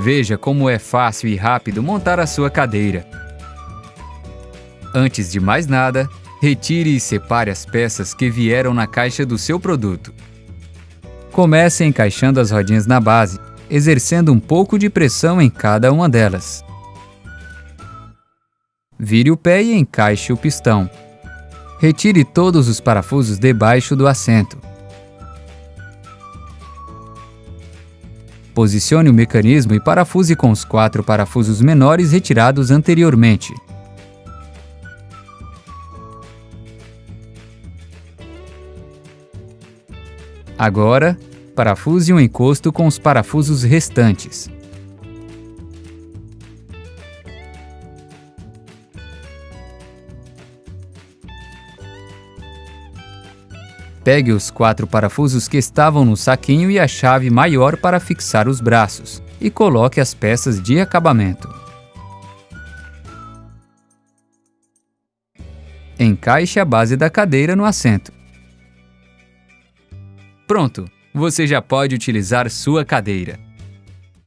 Veja como é fácil e rápido montar a sua cadeira. Antes de mais nada, retire e separe as peças que vieram na caixa do seu produto. Comece encaixando as rodinhas na base, exercendo um pouco de pressão em cada uma delas. Vire o pé e encaixe o pistão. Retire todos os parafusos debaixo do assento. Posicione o mecanismo e parafuse com os quatro parafusos menores retirados anteriormente. Agora, parafuse o encosto com os parafusos restantes. Pegue os quatro parafusos que estavam no saquinho e a chave maior para fixar os braços, e coloque as peças de acabamento. Encaixe a base da cadeira no assento. Pronto! Você já pode utilizar sua cadeira.